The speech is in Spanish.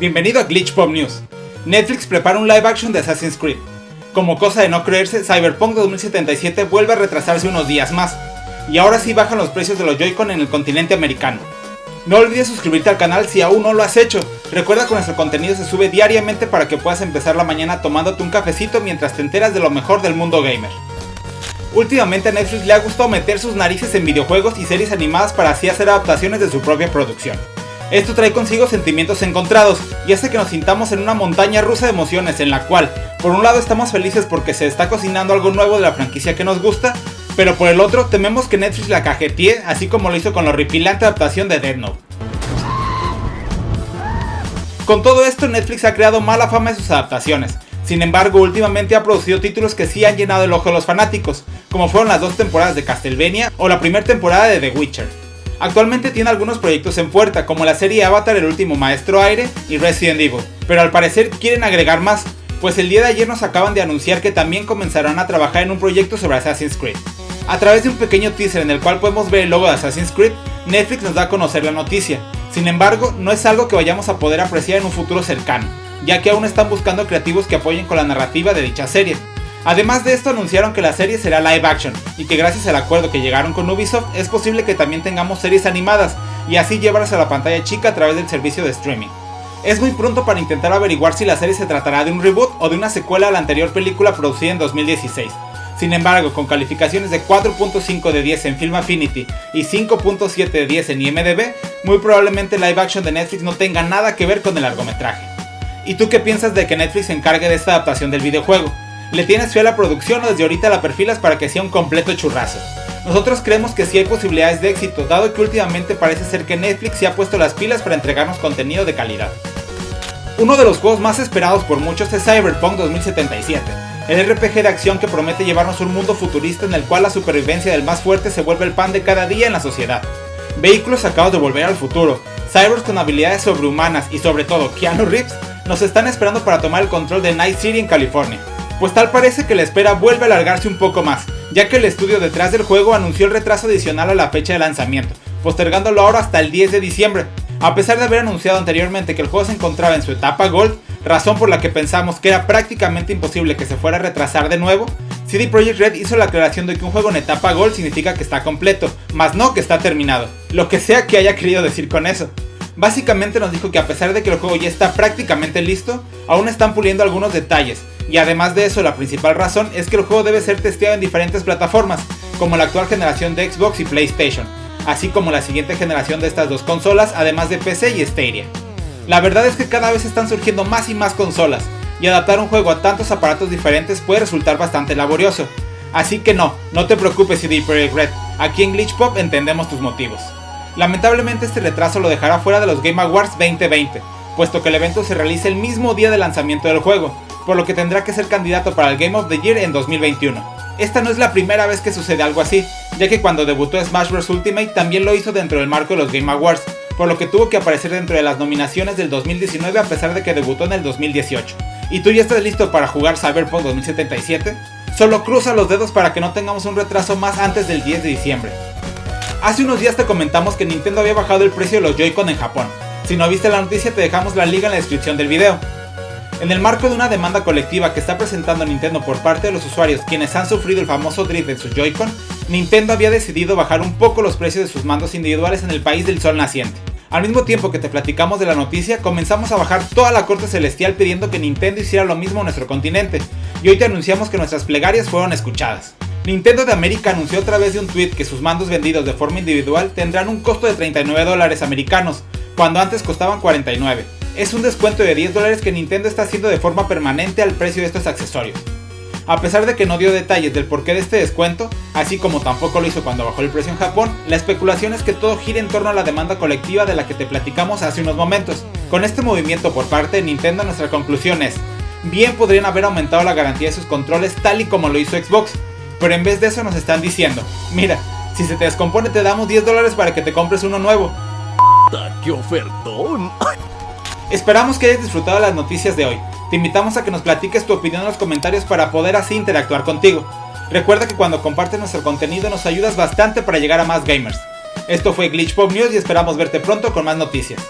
Bienvenido a Glitch Pop News. Netflix prepara un live action de Assassin's Creed. Como cosa de no creerse, Cyberpunk 2077 vuelve a retrasarse unos días más, y ahora sí bajan los precios de los Joy-Con en el continente americano. No olvides suscribirte al canal si aún no lo has hecho. Recuerda que nuestro contenido se sube diariamente para que puedas empezar la mañana tomándote un cafecito mientras te enteras de lo mejor del mundo gamer. Últimamente a Netflix le ha gustado meter sus narices en videojuegos y series animadas para así hacer adaptaciones de su propia producción. Esto trae consigo sentimientos encontrados y hace que nos sintamos en una montaña rusa de emociones en la cual, por un lado estamos felices porque se está cocinando algo nuevo de la franquicia que nos gusta, pero por el otro tememos que Netflix la cajetee así como lo hizo con la horripilante adaptación de Dead Note. Con todo esto Netflix ha creado mala fama de sus adaptaciones, sin embargo últimamente ha producido títulos que sí han llenado el ojo de los fanáticos, como fueron las dos temporadas de Castlevania o la primera temporada de The Witcher. Actualmente tiene algunos proyectos en puerta, como la serie Avatar El último maestro aire y Resident Evil, pero al parecer quieren agregar más, pues el día de ayer nos acaban de anunciar que también comenzarán a trabajar en un proyecto sobre Assassin's Creed. A través de un pequeño teaser en el cual podemos ver el logo de Assassin's Creed, Netflix nos da a conocer la noticia. Sin embargo, no es algo que vayamos a poder apreciar en un futuro cercano, ya que aún están buscando creativos que apoyen con la narrativa de dicha serie. Además de esto anunciaron que la serie será live action y que gracias al acuerdo que llegaron con Ubisoft es posible que también tengamos series animadas y así llevarlas a la pantalla chica a través del servicio de streaming. Es muy pronto para intentar averiguar si la serie se tratará de un reboot o de una secuela a la anterior película producida en 2016, sin embargo, con calificaciones de 4.5 de 10 en Film Affinity y 5.7 de 10 en IMDb, muy probablemente live action de Netflix no tenga nada que ver con el largometraje. ¿Y tú qué piensas de que Netflix se encargue de esta adaptación del videojuego? ¿Le tienes fe a la producción o desde ahorita la perfilas para que sea un completo churrazo? Nosotros creemos que sí hay posibilidades de éxito, dado que últimamente parece ser que Netflix se ha puesto las pilas para entregarnos contenido de calidad. Uno de los juegos más esperados por muchos es Cyberpunk 2077 el RPG de acción que promete llevarnos un mundo futurista en el cual la supervivencia del más fuerte se vuelve el pan de cada día en la sociedad. Vehículos sacados de volver al futuro, cyborgs con habilidades sobrehumanas y sobre todo Keanu Reeves nos están esperando para tomar el control de Night City en California. Pues tal parece que la espera vuelve a alargarse un poco más, ya que el estudio detrás del juego anunció el retraso adicional a la fecha de lanzamiento, postergándolo ahora hasta el 10 de diciembre. A pesar de haber anunciado anteriormente que el juego se encontraba en su etapa Gold, razón por la que pensamos que era prácticamente imposible que se fuera a retrasar de nuevo, CD Projekt Red hizo la aclaración de que un juego en etapa Gold significa que está completo, más no que está terminado, lo que sea que haya querido decir con eso. Básicamente nos dijo que a pesar de que el juego ya está prácticamente listo, aún están puliendo algunos detalles, y además de eso la principal razón es que el juego debe ser testeado en diferentes plataformas, como la actual generación de Xbox y PlayStation, así como la siguiente generación de estas dos consolas, además de PC y Stadia. La verdad es que cada vez están surgiendo más y más consolas, y adaptar un juego a tantos aparatos diferentes puede resultar bastante laborioso. Así que no, no te preocupes CD Projekt Red, aquí en Glitch Pop entendemos tus motivos. Lamentablemente este retraso lo dejará fuera de los Game Awards 2020, puesto que el evento se realiza el mismo día de lanzamiento del juego, por lo que tendrá que ser candidato para el Game of the Year en 2021. Esta no es la primera vez que sucede algo así, ya que cuando debutó Smash Bros. Ultimate también lo hizo dentro del marco de los Game Awards, por lo que tuvo que aparecer dentro de las nominaciones del 2019 a pesar de que debutó en el 2018. ¿Y tú ya estás listo para jugar Cyberpunk 2077? Solo cruza los dedos para que no tengamos un retraso más antes del 10 de diciembre. Hace unos días te comentamos que Nintendo había bajado el precio de los Joy-Con en Japón. Si no viste la noticia te dejamos la liga en la descripción del video. En el marco de una demanda colectiva que está presentando Nintendo por parte de los usuarios quienes han sufrido el famoso drift en sus Joy-Con, Nintendo había decidido bajar un poco los precios de sus mandos individuales en el país del sol naciente. Al mismo tiempo que te platicamos de la noticia, comenzamos a bajar toda la corte celestial pidiendo que Nintendo hiciera lo mismo en nuestro continente, y hoy te anunciamos que nuestras plegarias fueron escuchadas. Nintendo de América anunció a través de un tweet que sus mandos vendidos de forma individual tendrán un costo de 39 dólares americanos, cuando antes costaban 49. Es un descuento de 10 dólares que Nintendo está haciendo de forma permanente al precio de estos accesorios. A pesar de que no dio detalles del porqué de este descuento, así como tampoco lo hizo cuando bajó el precio en Japón, la especulación es que todo gira en torno a la demanda colectiva de la que te platicamos hace unos momentos. Con este movimiento por parte de Nintendo nuestra conclusión es, bien podrían haber aumentado la garantía de sus controles tal y como lo hizo Xbox, pero en vez de eso nos están diciendo, mira, si se te descompone te damos 10 dólares para que te compres uno nuevo. ¡Qué ofertón! Esperamos que hayas disfrutado las noticias de hoy. Te invitamos a que nos platiques tu opinión en los comentarios para poder así interactuar contigo. Recuerda que cuando compartes nuestro contenido nos ayudas bastante para llegar a más gamers. Esto fue Glitch Pop News y esperamos verte pronto con más noticias.